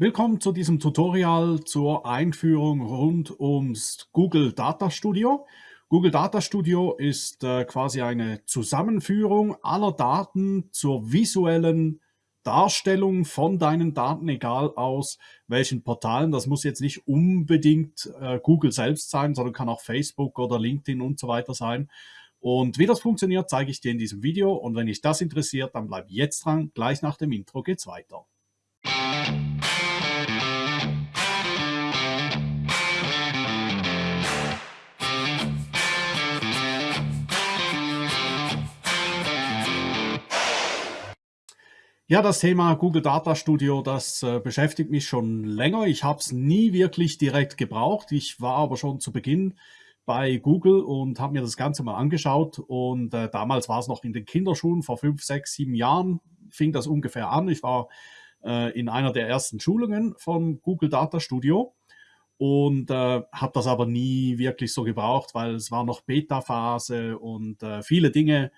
Willkommen zu diesem Tutorial zur Einführung rund ums Google Data Studio. Google Data Studio ist äh, quasi eine Zusammenführung aller Daten zur visuellen Darstellung von deinen Daten, egal aus welchen Portalen. Das muss jetzt nicht unbedingt äh, Google selbst sein, sondern kann auch Facebook oder LinkedIn und so weiter sein. Und wie das funktioniert, zeige ich dir in diesem Video. Und wenn dich das interessiert, dann bleib jetzt dran. Gleich nach dem Intro geht's weiter. Ja, das Thema Google Data Studio, das äh, beschäftigt mich schon länger. Ich habe es nie wirklich direkt gebraucht. Ich war aber schon zu Beginn bei Google und habe mir das Ganze mal angeschaut. Und äh, damals war es noch in den Kinderschuhen, vor fünf, sechs, sieben Jahren fing das ungefähr an. Ich war äh, in einer der ersten Schulungen von Google Data Studio und äh, habe das aber nie wirklich so gebraucht, weil es war noch Beta-Phase und äh, viele Dinge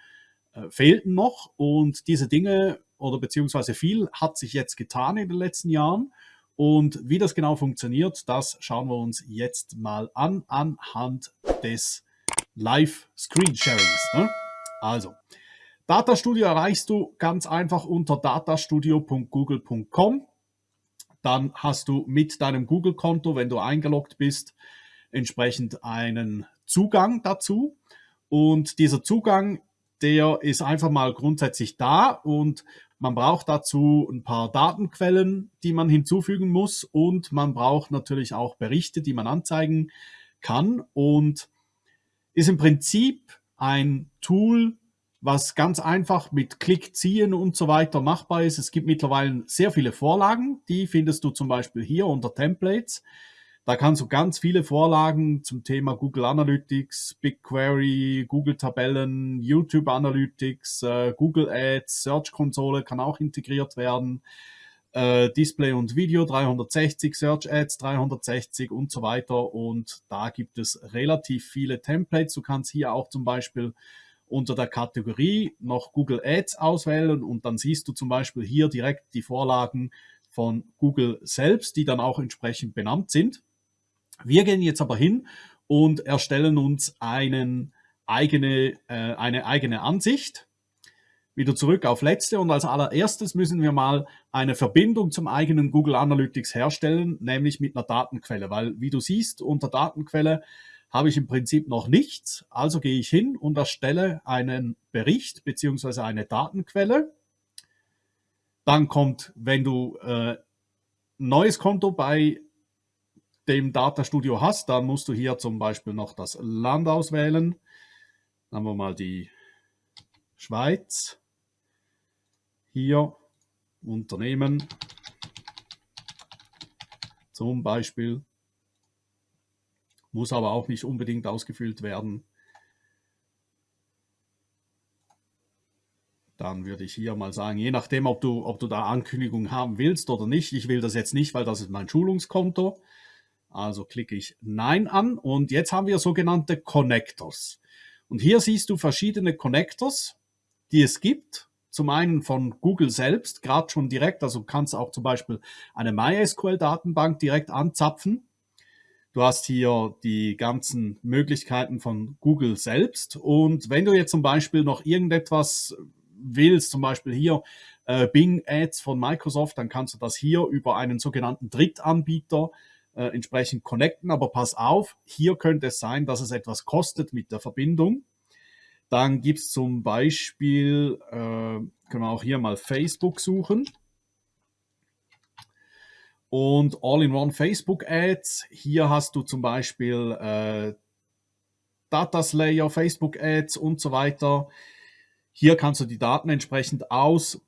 äh, fehlten noch. Und diese Dinge oder beziehungsweise viel hat sich jetzt getan in den letzten Jahren. Und wie das genau funktioniert, das schauen wir uns jetzt mal an anhand des Live-Screen-Sharings. Ne? Also, Data Studio erreichst du ganz einfach unter datastudio.google.com. Dann hast du mit deinem Google-Konto, wenn du eingeloggt bist, entsprechend einen Zugang dazu. Und dieser Zugang, der ist einfach mal grundsätzlich da und man braucht dazu ein paar Datenquellen, die man hinzufügen muss und man braucht natürlich auch Berichte, die man anzeigen kann und ist im Prinzip ein Tool, was ganz einfach mit Klick ziehen und so weiter machbar ist. Es gibt mittlerweile sehr viele Vorlagen, die findest du zum Beispiel hier unter Templates. Da kannst du ganz viele Vorlagen zum Thema Google Analytics, BigQuery, Google Tabellen, YouTube Analytics, äh, Google Ads, Search Konsole kann auch integriert werden, äh, Display und Video 360, Search Ads 360 und so weiter. Und da gibt es relativ viele Templates. Du kannst hier auch zum Beispiel unter der Kategorie noch Google Ads auswählen und dann siehst du zum Beispiel hier direkt die Vorlagen von Google selbst, die dann auch entsprechend benannt sind. Wir gehen jetzt aber hin und erstellen uns einen eigene, äh, eine eigene Ansicht. Wieder zurück auf letzte und als allererstes müssen wir mal eine Verbindung zum eigenen Google Analytics herstellen, nämlich mit einer Datenquelle, weil wie du siehst, unter Datenquelle habe ich im Prinzip noch nichts. Also gehe ich hin und erstelle einen Bericht beziehungsweise eine Datenquelle. Dann kommt, wenn du äh, neues Konto bei dem Data Studio hast, dann musst du hier zum Beispiel noch das Land auswählen. Dann haben wir mal die Schweiz. Hier Unternehmen. Zum Beispiel. Muss aber auch nicht unbedingt ausgefüllt werden. Dann würde ich hier mal sagen, je nachdem, ob du, ob du da Ankündigung haben willst oder nicht. Ich will das jetzt nicht, weil das ist mein Schulungskonto. Also klicke ich Nein an und jetzt haben wir sogenannte Connectors. Und hier siehst du verschiedene Connectors, die es gibt. Zum einen von Google selbst, gerade schon direkt, also kannst auch zum Beispiel eine MySQL-Datenbank direkt anzapfen. Du hast hier die ganzen Möglichkeiten von Google selbst. Und wenn du jetzt zum Beispiel noch irgendetwas willst, zum Beispiel hier äh, Bing Ads von Microsoft, dann kannst du das hier über einen sogenannten Drittanbieter äh, entsprechend connecten. Aber pass auf, hier könnte es sein, dass es etwas kostet mit der Verbindung. Dann gibt es zum Beispiel, äh, können wir auch hier mal Facebook suchen. Und All-in-One Facebook Ads. Hier hast du zum Beispiel äh, Data Slayer, Facebook Ads und so weiter. Hier kannst du die Daten entsprechend aus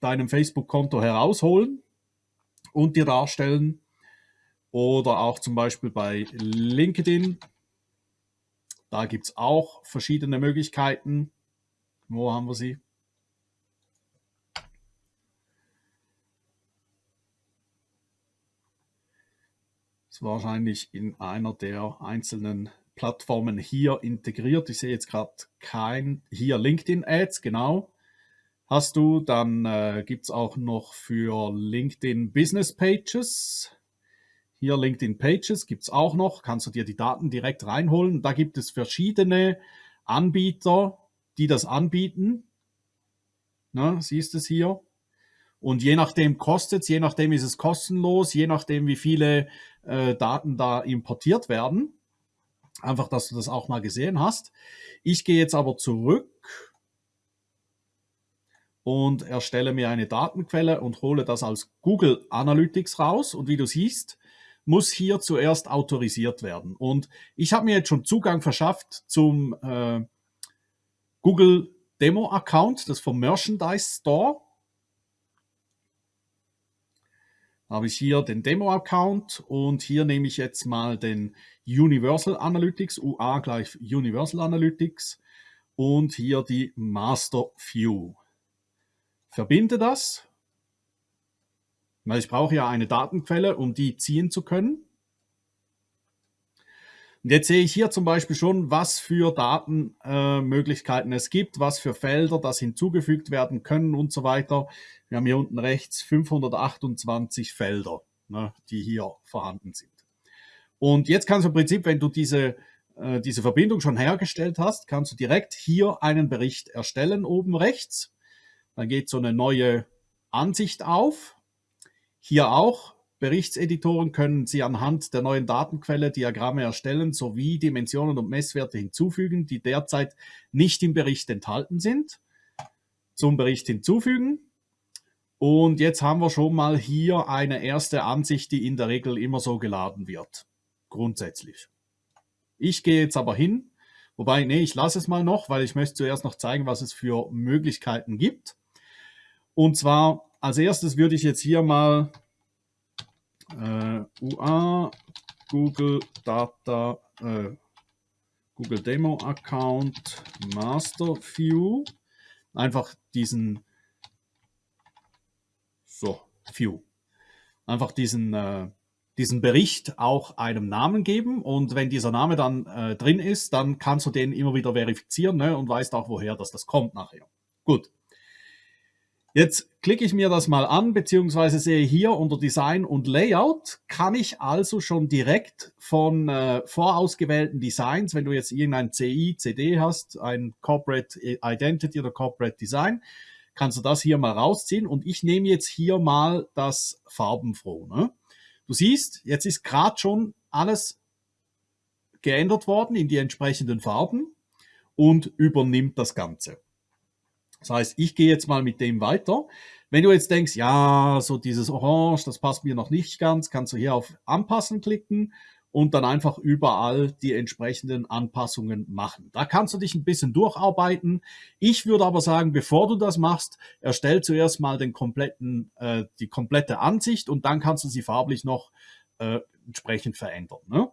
deinem Facebook-Konto herausholen und dir darstellen. Oder auch zum Beispiel bei LinkedIn. Da gibt es auch verschiedene Möglichkeiten. Wo haben wir sie? ist wahrscheinlich in einer der einzelnen Plattformen hier integriert. Ich sehe jetzt gerade kein, hier LinkedIn Ads, genau. hast du. Dann äh, gibt es auch noch für LinkedIn Business Pages. Hier LinkedIn Pages gibt es auch noch. Kannst du dir die Daten direkt reinholen. Da gibt es verschiedene Anbieter, die das anbieten. Na, siehst du es hier? Und je nachdem kostet es, je nachdem ist es kostenlos, je nachdem wie viele äh, Daten da importiert werden. Einfach, dass du das auch mal gesehen hast. Ich gehe jetzt aber zurück und erstelle mir eine Datenquelle und hole das als Google Analytics raus. Und wie du siehst, muss hier zuerst autorisiert werden. Und ich habe mir jetzt schon Zugang verschafft zum äh, Google Demo Account, das vom Merchandise Store. habe ich hier den Demo-Account und hier nehme ich jetzt mal den Universal Analytics, UA gleich Universal Analytics und hier die Master View. Verbinde das, weil ich brauche ja eine Datenquelle, um die ziehen zu können. Und jetzt sehe ich hier zum Beispiel schon, was für Datenmöglichkeiten äh, es gibt, was für Felder das hinzugefügt werden können und so weiter. Wir haben hier unten rechts 528 Felder, ne, die hier vorhanden sind. Und jetzt kannst du im Prinzip, wenn du diese, äh, diese Verbindung schon hergestellt hast, kannst du direkt hier einen Bericht erstellen, oben rechts. Dann geht so eine neue Ansicht auf. Hier auch Berichtseditoren können Sie anhand der neuen Datenquelle Diagramme erstellen sowie Dimensionen und Messwerte hinzufügen, die derzeit nicht im Bericht enthalten sind. Zum Bericht hinzufügen. Und jetzt haben wir schon mal hier eine erste Ansicht, die in der Regel immer so geladen wird. Grundsätzlich. Ich gehe jetzt aber hin, wobei, nee, ich lasse es mal noch, weil ich möchte zuerst noch zeigen, was es für Möglichkeiten gibt. Und zwar als erstes würde ich jetzt hier mal äh, UA, Google Data, äh, Google Demo Account, Master View. Einfach diesen, so, View. Einfach diesen, äh, diesen Bericht auch einem Namen geben und wenn dieser Name dann äh, drin ist, dann kannst du den immer wieder verifizieren ne, und weißt auch, woher das, das kommt nachher. Gut. Jetzt klicke ich mir das mal an, beziehungsweise sehe hier unter Design und Layout, kann ich also schon direkt von äh, vorausgewählten Designs, wenn du jetzt irgendein CI, CD hast, ein Corporate Identity oder Corporate Design, kannst du das hier mal rausziehen und ich nehme jetzt hier mal das Farbenfroh. Ne? Du siehst, jetzt ist gerade schon alles geändert worden in die entsprechenden Farben und übernimmt das Ganze. Das heißt, ich gehe jetzt mal mit dem weiter. Wenn du jetzt denkst, ja, so dieses Orange, das passt mir noch nicht ganz, kannst du hier auf Anpassen klicken und dann einfach überall die entsprechenden Anpassungen machen. Da kannst du dich ein bisschen durcharbeiten. Ich würde aber sagen, bevor du das machst, erstell zuerst mal den kompletten, äh, die komplette Ansicht und dann kannst du sie farblich noch äh, entsprechend verändern. Ne?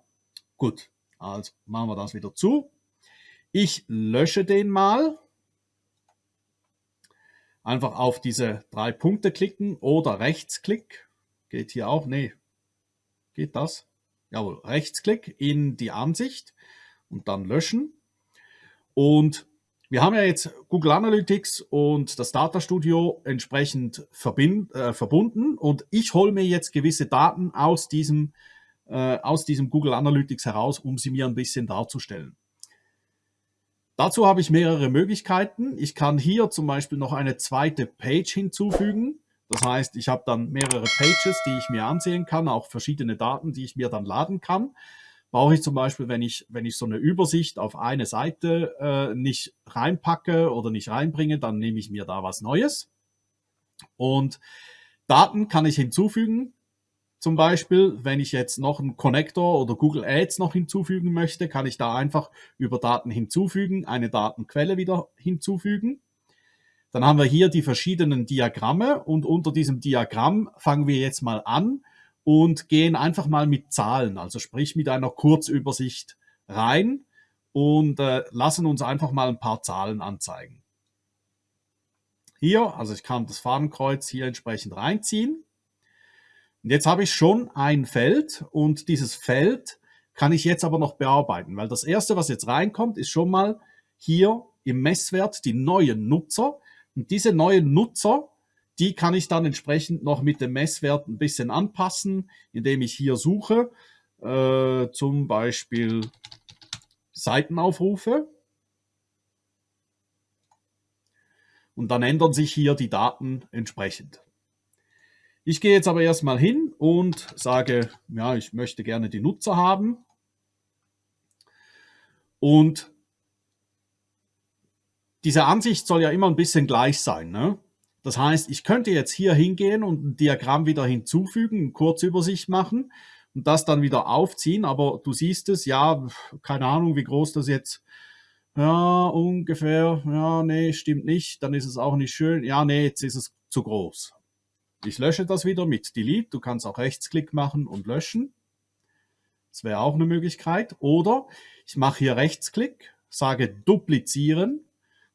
Gut, also machen wir das wieder zu. Ich lösche den mal einfach auf diese drei Punkte klicken oder Rechtsklick. Geht hier auch? Nee. Geht das? Jawohl, Rechtsklick in die Ansicht und dann löschen. Und wir haben ja jetzt Google Analytics und das Data Studio entsprechend verbind, äh, verbunden und ich hole mir jetzt gewisse Daten aus diesem, äh, aus diesem Google Analytics heraus, um sie mir ein bisschen darzustellen. Dazu habe ich mehrere Möglichkeiten. Ich kann hier zum Beispiel noch eine zweite Page hinzufügen. Das heißt, ich habe dann mehrere Pages, die ich mir ansehen kann, auch verschiedene Daten, die ich mir dann laden kann. Brauche ich zum Beispiel, wenn ich, wenn ich so eine Übersicht auf eine Seite äh, nicht reinpacke oder nicht reinbringe, dann nehme ich mir da was Neues. Und Daten kann ich hinzufügen. Zum Beispiel, wenn ich jetzt noch einen Connector oder Google Ads noch hinzufügen möchte, kann ich da einfach über Daten hinzufügen, eine Datenquelle wieder hinzufügen. Dann haben wir hier die verschiedenen Diagramme und unter diesem Diagramm fangen wir jetzt mal an und gehen einfach mal mit Zahlen, also sprich mit einer Kurzübersicht rein und äh, lassen uns einfach mal ein paar Zahlen anzeigen. Hier, also ich kann das Fahnenkreuz hier entsprechend reinziehen und jetzt habe ich schon ein Feld und dieses Feld kann ich jetzt aber noch bearbeiten, weil das erste, was jetzt reinkommt, ist schon mal hier im Messwert die neuen Nutzer. Und diese neuen Nutzer, die kann ich dann entsprechend noch mit dem Messwert ein bisschen anpassen, indem ich hier suche, äh, zum Beispiel Seitenaufrufe. Und dann ändern sich hier die Daten entsprechend. Ich gehe jetzt aber erstmal hin und sage, ja, ich möchte gerne die Nutzer haben. Und diese Ansicht soll ja immer ein bisschen gleich sein. Ne? Das heißt, ich könnte jetzt hier hingehen und ein Diagramm wieder hinzufügen, eine Kurzübersicht machen und das dann wieder aufziehen. Aber du siehst es, ja, keine Ahnung, wie groß das jetzt ja, ungefähr, ja, nee, stimmt nicht, dann ist es auch nicht schön, ja, nee, jetzt ist es zu groß. Ich lösche das wieder mit Delete, du kannst auch Rechtsklick machen und löschen. Das wäre auch eine Möglichkeit. Oder ich mache hier Rechtsklick, sage duplizieren,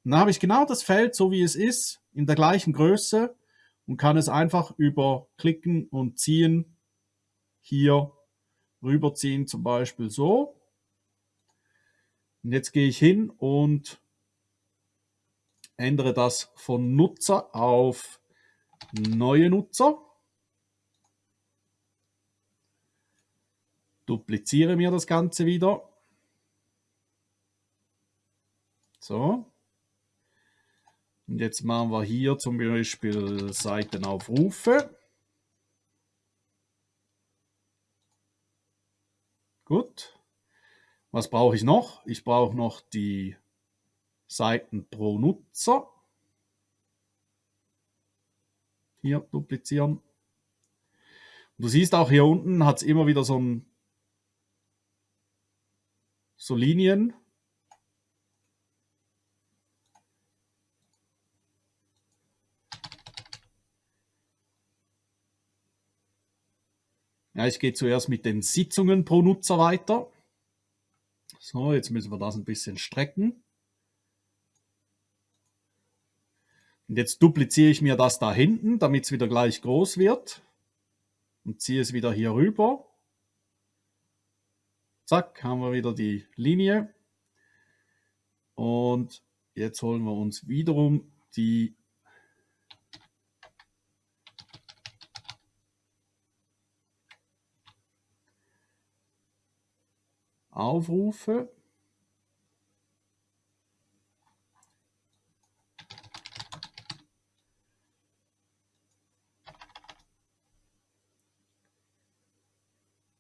dann habe ich genau das Feld, so wie es ist, in der gleichen Größe und kann es einfach über Klicken und Ziehen hier rüberziehen, zum Beispiel so. Und jetzt gehe ich hin und ändere das von Nutzer auf neue Nutzer. Dupliziere mir das Ganze wieder. So. Und jetzt machen wir hier zum Beispiel Seitenaufrufe. Gut. Was brauche ich noch? Ich brauche noch die Seiten pro Nutzer. Hier duplizieren. Du siehst auch hier unten hat es immer wieder so, ein, so Linien. Ja, ich gehe zuerst mit den Sitzungen pro Nutzer weiter. So, jetzt müssen wir das ein bisschen strecken. Und jetzt dupliziere ich mir das da hinten, damit es wieder gleich groß wird. Und ziehe es wieder hier rüber. Zack, haben wir wieder die Linie. Und jetzt holen wir uns wiederum die Aufrufe.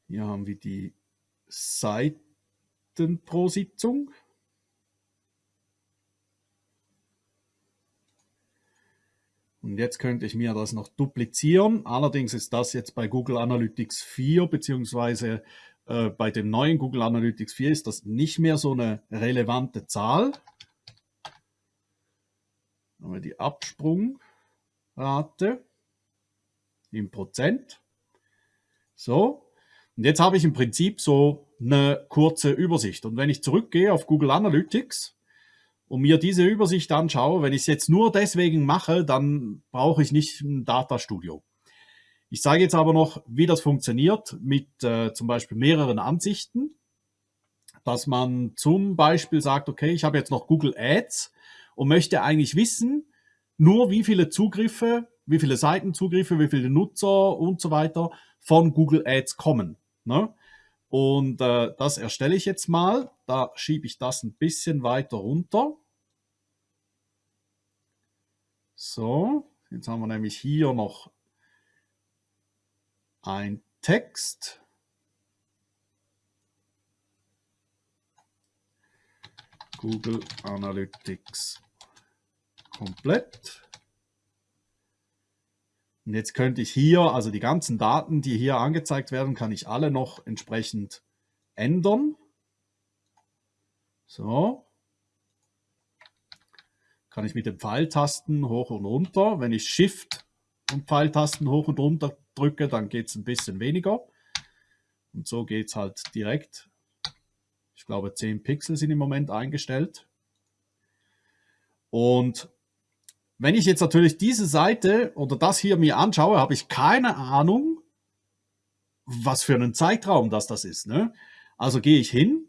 Hier haben wir die Seiten pro Sitzung. Und jetzt könnte ich mir das noch duplizieren. Allerdings ist das jetzt bei Google Analytics 4 beziehungsweise äh, bei dem neuen Google Analytics 4 ist das nicht mehr so eine relevante Zahl. Haben wir die Absprungrate im Prozent. So, und jetzt habe ich im Prinzip so eine kurze Übersicht. Und wenn ich zurückgehe auf Google Analytics und mir diese Übersicht anschaue, wenn ich es jetzt nur deswegen mache, dann brauche ich nicht ein Data Studio. Ich zeige jetzt aber noch, wie das funktioniert mit äh, zum Beispiel mehreren Ansichten, dass man zum Beispiel sagt, okay, ich habe jetzt noch Google Ads und möchte eigentlich wissen, nur wie viele Zugriffe, wie viele Seitenzugriffe, wie viele Nutzer und so weiter von Google Ads kommen. Ne? Und äh, das erstelle ich jetzt mal. Da schiebe ich das ein bisschen weiter runter. So, jetzt haben wir nämlich hier noch ein Text. Google Analytics komplett. Und jetzt könnte ich hier, also die ganzen Daten, die hier angezeigt werden, kann ich alle noch entsprechend ändern. So. Kann ich mit den Pfeiltasten hoch und runter. Wenn ich Shift und Pfeiltasten hoch und runter drücke, dann geht es ein bisschen weniger. Und so geht es halt direkt. Ich glaube 10 Pixel sind im Moment eingestellt. Und wenn ich jetzt natürlich diese Seite oder das hier mir anschaue, habe ich keine Ahnung, was für einen Zeitraum das das ist. Ne? Also gehe ich hin.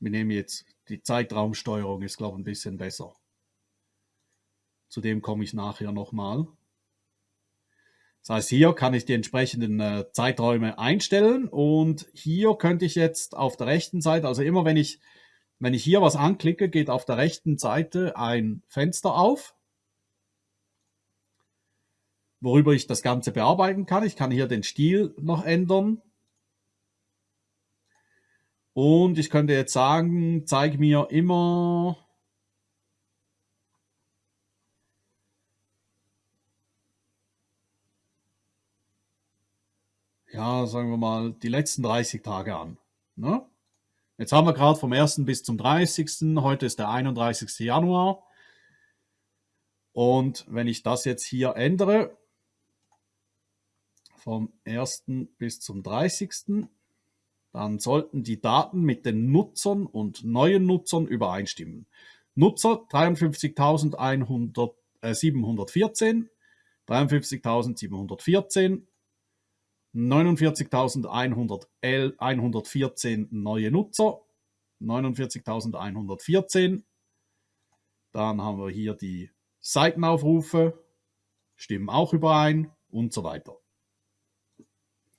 Wir nehmen jetzt die Zeitraumsteuerung, ist glaube ich ein bisschen besser. Zu dem komme ich nachher nochmal. mal. Das heißt, hier kann ich die entsprechenden äh, Zeiträume einstellen und hier könnte ich jetzt auf der rechten Seite, also immer wenn ich, wenn ich hier was anklicke, geht auf der rechten Seite ein Fenster auf, worüber ich das Ganze bearbeiten kann. Ich kann hier den Stil noch ändern. Und ich könnte jetzt sagen, zeig mir immer ja, sagen wir mal, die letzten 30 Tage an. Ne? Jetzt haben wir gerade vom 1. bis zum 30. Heute ist der 31. Januar. Und wenn ich das jetzt hier ändere, vom 1. bis zum 30., dann sollten die Daten mit den Nutzern und neuen Nutzern übereinstimmen. Nutzer 53.714, 53.714, 49.114 neue Nutzer, 49.114. Dann haben wir hier die Seitenaufrufe, stimmen auch überein und so weiter.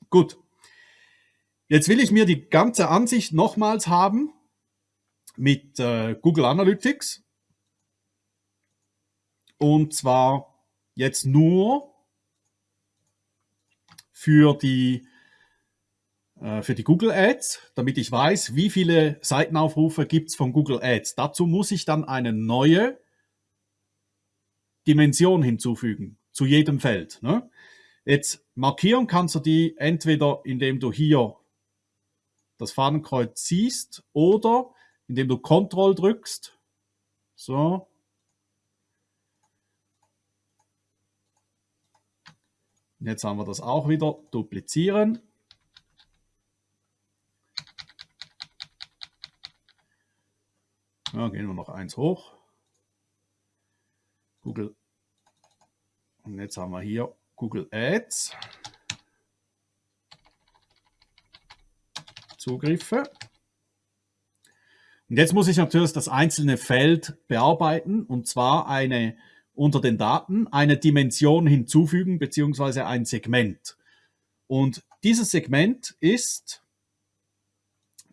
Gut. Jetzt will ich mir die ganze Ansicht nochmals haben mit äh, Google Analytics. Und zwar jetzt nur für die, äh, für die Google Ads, damit ich weiß, wie viele Seitenaufrufe gibt es von Google Ads. Dazu muss ich dann eine neue Dimension hinzufügen zu jedem Feld. Ne? Jetzt markieren kannst du die entweder, indem du hier das Fahnenkreuz siehst oder indem du Ctrl drückst. So, Jetzt haben wir das auch wieder duplizieren. Ja, gehen wir noch eins hoch. Google. Und jetzt haben wir hier Google Ads. Zugriffe. Und jetzt muss ich natürlich das einzelne Feld bearbeiten und zwar eine unter den Daten eine Dimension hinzufügen beziehungsweise ein Segment. Und dieses Segment ist,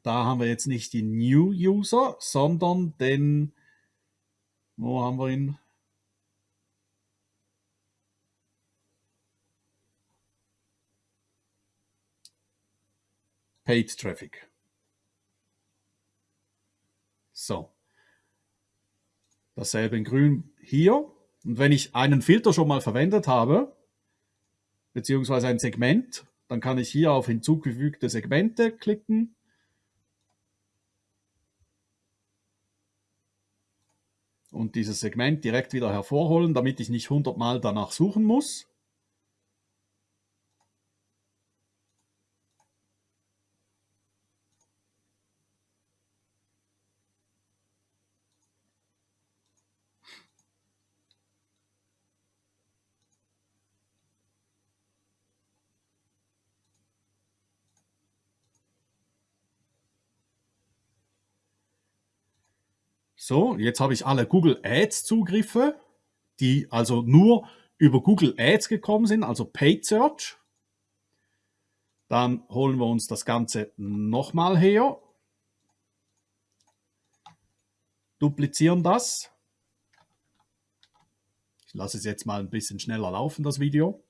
da haben wir jetzt nicht die New User, sondern den, wo haben wir ihn? Paid Traffic. So. Dasselbe in grün hier. Und wenn ich einen Filter schon mal verwendet habe, beziehungsweise ein Segment, dann kann ich hier auf hinzugefügte Segmente klicken. Und dieses Segment direkt wieder hervorholen, damit ich nicht 100 Mal danach suchen muss. So, jetzt habe ich alle Google Ads Zugriffe, die also nur über Google Ads gekommen sind, also Paid Search. Dann holen wir uns das Ganze nochmal her. Duplizieren das. Ich lasse es jetzt mal ein bisschen schneller laufen, das Video.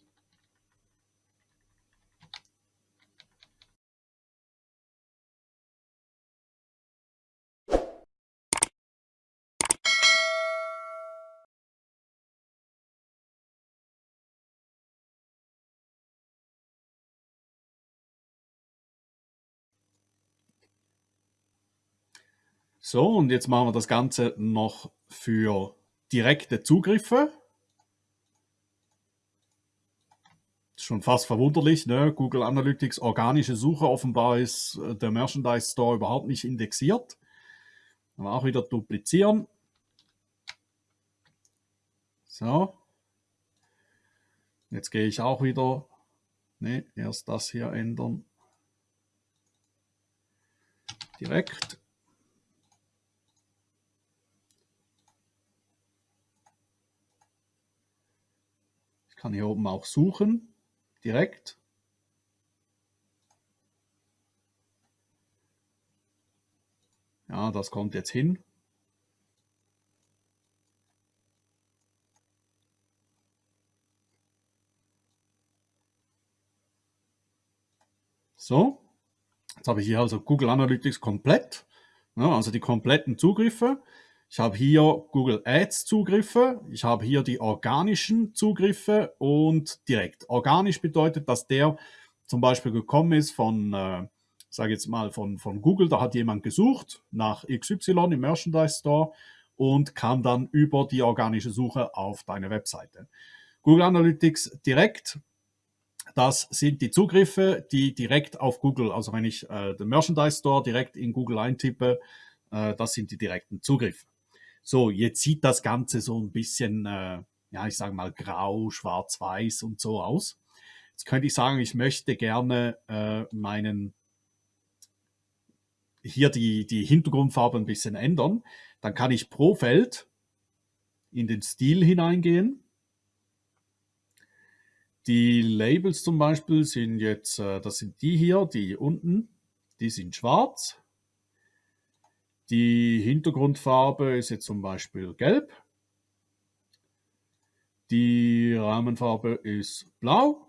So, und jetzt machen wir das Ganze noch für direkte Zugriffe. Schon fast verwunderlich, ne? Google Analytics organische Suche, offenbar ist äh, der Merchandise Store überhaupt nicht indexiert. Aber auch wieder duplizieren. So. Jetzt gehe ich auch wieder, ne, erst das hier ändern. Direkt. Kann hier oben auch suchen, direkt. Ja, das kommt jetzt hin. So, jetzt habe ich hier also Google Analytics komplett, ja, also die kompletten Zugriffe. Ich habe hier Google Ads Zugriffe, ich habe hier die organischen Zugriffe und direkt. Organisch bedeutet, dass der zum Beispiel gekommen ist von, äh, sage jetzt mal, von, von Google, da hat jemand gesucht nach XY im Merchandise Store und kam dann über die organische Suche auf deine Webseite. Google Analytics direkt, das sind die Zugriffe, die direkt auf Google, also wenn ich äh, den Merchandise Store direkt in Google eintippe, äh, das sind die direkten Zugriffe. So, jetzt sieht das Ganze so ein bisschen, äh, ja, ich sage mal grau, schwarz-weiß und so aus. Jetzt könnte ich sagen, ich möchte gerne äh, meinen hier die, die Hintergrundfarbe ein bisschen ändern. Dann kann ich pro Feld in den Stil hineingehen. Die Labels zum Beispiel sind jetzt, äh, das sind die hier, die unten, die sind schwarz. Die Hintergrundfarbe ist jetzt zum Beispiel gelb. Die Rahmenfarbe ist blau.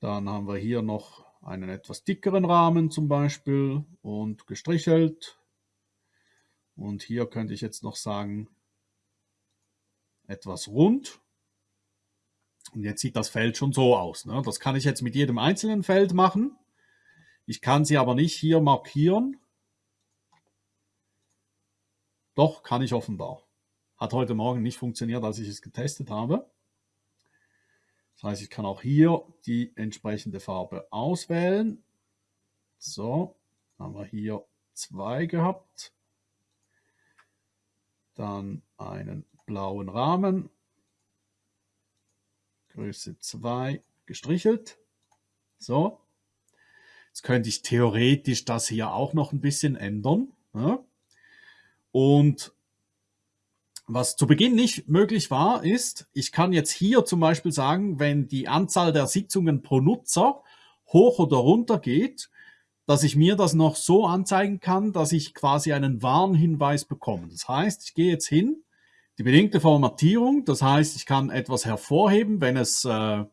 Dann haben wir hier noch einen etwas dickeren Rahmen zum Beispiel und gestrichelt. Und hier könnte ich jetzt noch sagen, etwas rund. Und jetzt sieht das Feld schon so aus. Ne? Das kann ich jetzt mit jedem einzelnen Feld machen. Ich kann sie aber nicht hier markieren. Doch, kann ich offenbar. Hat heute Morgen nicht funktioniert, als ich es getestet habe. Das heißt, ich kann auch hier die entsprechende Farbe auswählen. So, haben wir hier zwei gehabt. Dann einen blauen Rahmen. Größe 2 gestrichelt. So. Jetzt könnte ich theoretisch das hier auch noch ein bisschen ändern. Ja. Und was zu Beginn nicht möglich war, ist, ich kann jetzt hier zum Beispiel sagen, wenn die Anzahl der Sitzungen pro Nutzer hoch oder runter geht, dass ich mir das noch so anzeigen kann, dass ich quasi einen Warnhinweis bekomme. Das heißt, ich gehe jetzt hin, die bedingte Formatierung, das heißt, ich kann etwas hervorheben, wenn es, äh,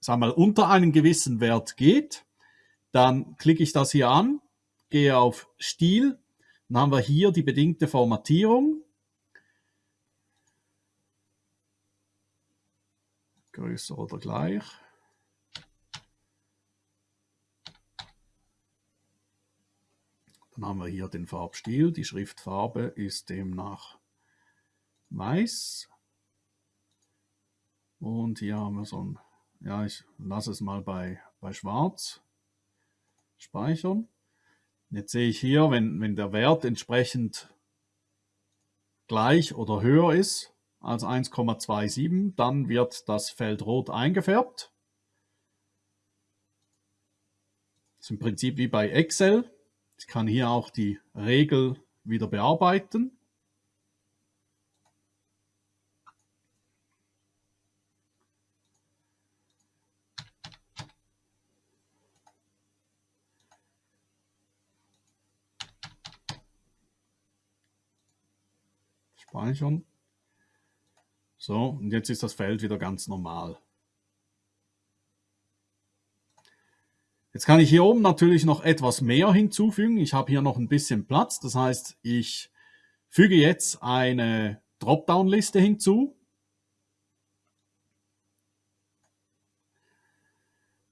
sagen mal, unter einen gewissen Wert geht. Dann klicke ich das hier an, gehe auf Stil, dann haben wir hier die bedingte Formatierung größer oder gleich. Dann haben wir hier den Farbstil. Die Schriftfarbe ist demnach weiß. Und hier haben wir so ein, ja, ich lasse es mal bei, bei schwarz speichern. Jetzt sehe ich hier, wenn, wenn der Wert entsprechend gleich oder höher ist, als 1,27. Dann wird das Feld rot eingefärbt. Das ist im Prinzip wie bei Excel. Ich kann hier auch die Regel wieder bearbeiten. Speichern. So, und jetzt ist das Feld wieder ganz normal. Jetzt kann ich hier oben natürlich noch etwas mehr hinzufügen. Ich habe hier noch ein bisschen Platz. Das heißt, ich füge jetzt eine Dropdown-Liste hinzu.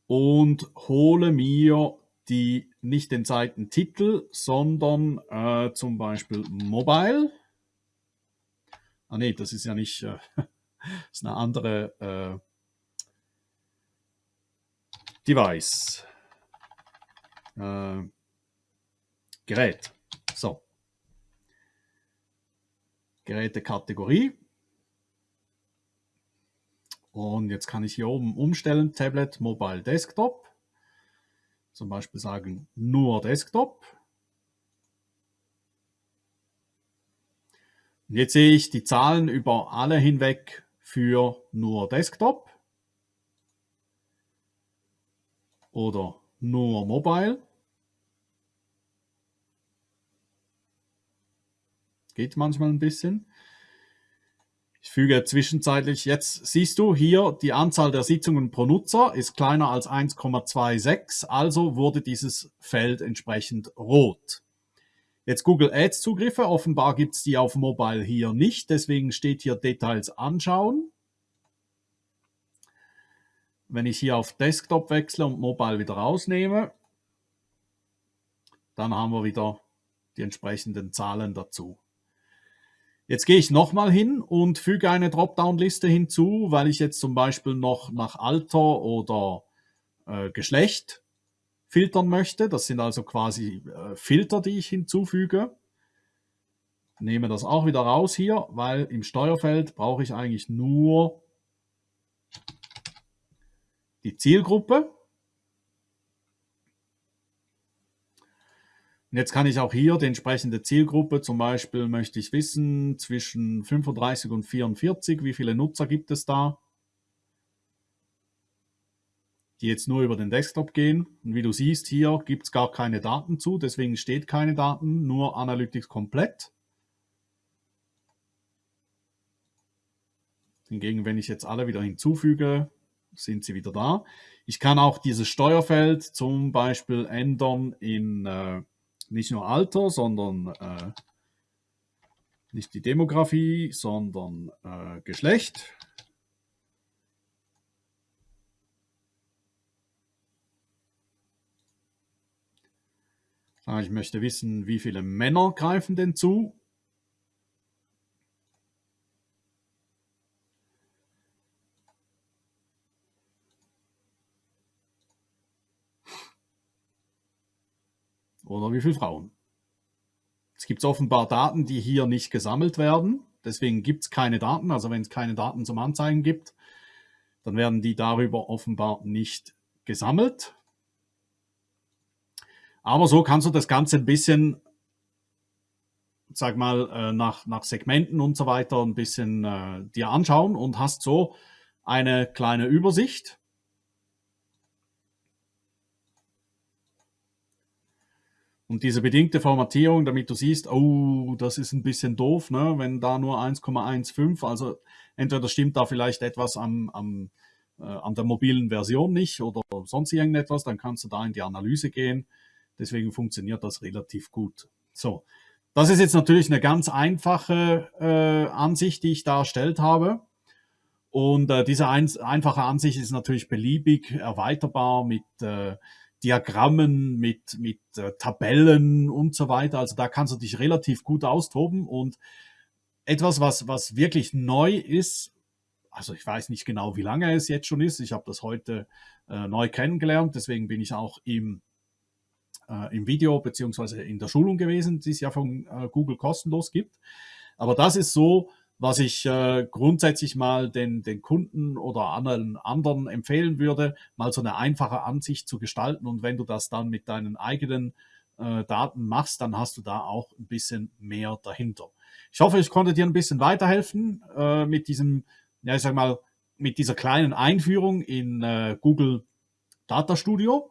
Und hole mir die nicht den Seitentitel, sondern äh, zum Beispiel Mobile. Ah nee, das ist ja nicht, äh, ist eine andere äh, Device. Äh, Gerät. So. Gerätekategorie. Und jetzt kann ich hier oben umstellen, Tablet, Mobile, Desktop. Zum Beispiel sagen nur Desktop. Und jetzt sehe ich die Zahlen über alle hinweg für nur Desktop oder nur Mobile. Geht manchmal ein bisschen. Ich füge zwischenzeitlich, jetzt siehst du hier, die Anzahl der Sitzungen pro Nutzer ist kleiner als 1,26, also wurde dieses Feld entsprechend rot. Jetzt Google Ads Zugriffe, offenbar gibt es die auf Mobile hier nicht, deswegen steht hier Details anschauen. Wenn ich hier auf Desktop wechsle und Mobile wieder rausnehme, dann haben wir wieder die entsprechenden Zahlen dazu. Jetzt gehe ich nochmal hin und füge eine Dropdown-Liste hinzu, weil ich jetzt zum Beispiel noch nach Alter oder äh, Geschlecht filtern möchte. Das sind also quasi äh, Filter, die ich hinzufüge. Nehme das auch wieder raus hier, weil im Steuerfeld brauche ich eigentlich nur die Zielgruppe. Und jetzt kann ich auch hier die entsprechende Zielgruppe, zum Beispiel möchte ich wissen, zwischen 35 und 44, wie viele Nutzer gibt es da, die jetzt nur über den Desktop gehen. Und wie du siehst, hier gibt es gar keine Daten zu, deswegen steht keine Daten, nur Analytics komplett. Hingegen, wenn ich jetzt alle wieder hinzufüge, sind sie wieder da. Ich kann auch dieses Steuerfeld zum Beispiel ändern in äh, nicht nur Alter, sondern äh, nicht die Demografie, sondern äh, Geschlecht. Ich möchte wissen, wie viele Männer greifen denn zu. oder wie viele Frauen. Es gibt offenbar Daten, die hier nicht gesammelt werden. Deswegen gibt es keine Daten. Also wenn es keine Daten zum Anzeigen gibt, dann werden die darüber offenbar nicht gesammelt. Aber so kannst du das Ganze ein bisschen, sag mal, äh, nach, nach Segmenten und so weiter ein bisschen äh, dir anschauen und hast so eine kleine Übersicht Und diese bedingte Formatierung, damit du siehst, oh, das ist ein bisschen doof, ne? wenn da nur 1,15, also entweder stimmt da vielleicht etwas am, am, äh, an der mobilen Version nicht oder sonst irgendetwas, dann kannst du da in die Analyse gehen. Deswegen funktioniert das relativ gut. So, das ist jetzt natürlich eine ganz einfache äh, Ansicht, die ich da erstellt habe. Und äh, diese ein, einfache Ansicht ist natürlich beliebig erweiterbar mit äh, Diagrammen, mit, mit äh, Tabellen und so weiter. Also da kannst du dich relativ gut austoben und etwas, was, was wirklich neu ist, also ich weiß nicht genau, wie lange es jetzt schon ist. Ich habe das heute äh, neu kennengelernt, deswegen bin ich auch im, äh, im Video beziehungsweise in der Schulung gewesen, die es ja von äh, Google kostenlos gibt. Aber das ist so, was ich äh, grundsätzlich mal den, den Kunden oder anderen, anderen empfehlen würde, mal so eine einfache Ansicht zu gestalten. Und wenn du das dann mit deinen eigenen äh, Daten machst, dann hast du da auch ein bisschen mehr dahinter. Ich hoffe, ich konnte dir ein bisschen weiterhelfen äh, mit diesem, ja, ich sag mal, mit dieser kleinen Einführung in äh, Google Data Studio.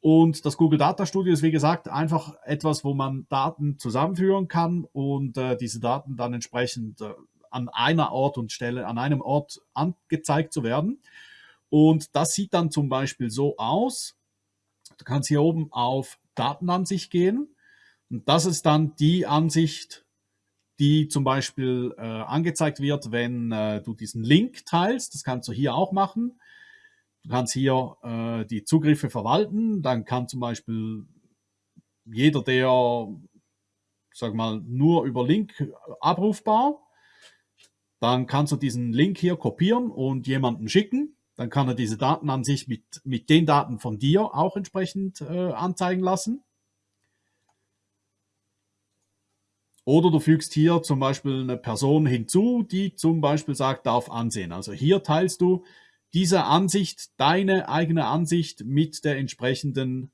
Und das Google Data Studio ist, wie gesagt, einfach etwas, wo man Daten zusammenführen kann und äh, diese Daten dann entsprechend äh, an einer Ort und Stelle, an einem Ort angezeigt zu werden. Und das sieht dann zum Beispiel so aus. Du kannst hier oben auf Datenansicht gehen. Und das ist dann die Ansicht, die zum Beispiel äh, angezeigt wird, wenn äh, du diesen Link teilst. Das kannst du hier auch machen. Du kannst hier äh, die Zugriffe verwalten. Dann kann zum Beispiel jeder, der, sag mal, nur über Link abrufbar, dann kannst du diesen Link hier kopieren und jemanden schicken. Dann kann er diese Daten an sich mit, mit den Daten von dir auch entsprechend äh, anzeigen lassen. Oder du fügst hier zum Beispiel eine Person hinzu, die zum Beispiel sagt, darf ansehen. Also hier teilst du diese Ansicht, deine eigene Ansicht mit der entsprechenden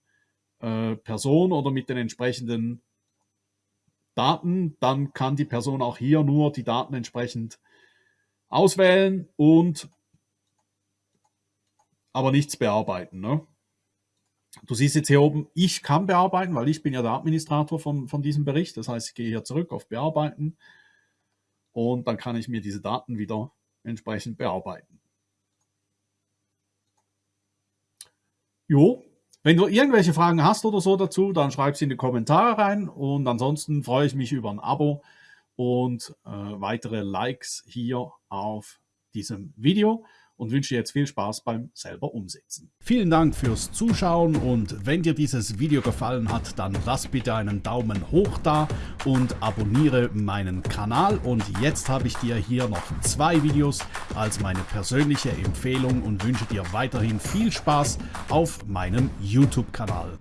äh, Person oder mit den entsprechenden Daten. Dann kann die Person auch hier nur die Daten entsprechend auswählen und aber nichts bearbeiten. Ne? Du siehst jetzt hier oben, ich kann bearbeiten, weil ich bin ja der Administrator von, von diesem Bericht. Das heißt, ich gehe hier zurück auf Bearbeiten und dann kann ich mir diese Daten wieder entsprechend bearbeiten. Jo, wenn du irgendwelche Fragen hast oder so dazu, dann schreib sie in die Kommentare rein. Und ansonsten freue ich mich über ein Abo und äh, weitere Likes hier auf diesem Video und wünsche jetzt viel Spaß beim selber umsetzen. Vielen Dank fürs Zuschauen und wenn dir dieses Video gefallen hat, dann lass bitte einen Daumen hoch da und abonniere meinen Kanal. Und jetzt habe ich dir hier noch zwei Videos als meine persönliche Empfehlung und wünsche dir weiterhin viel Spaß auf meinem YouTube-Kanal.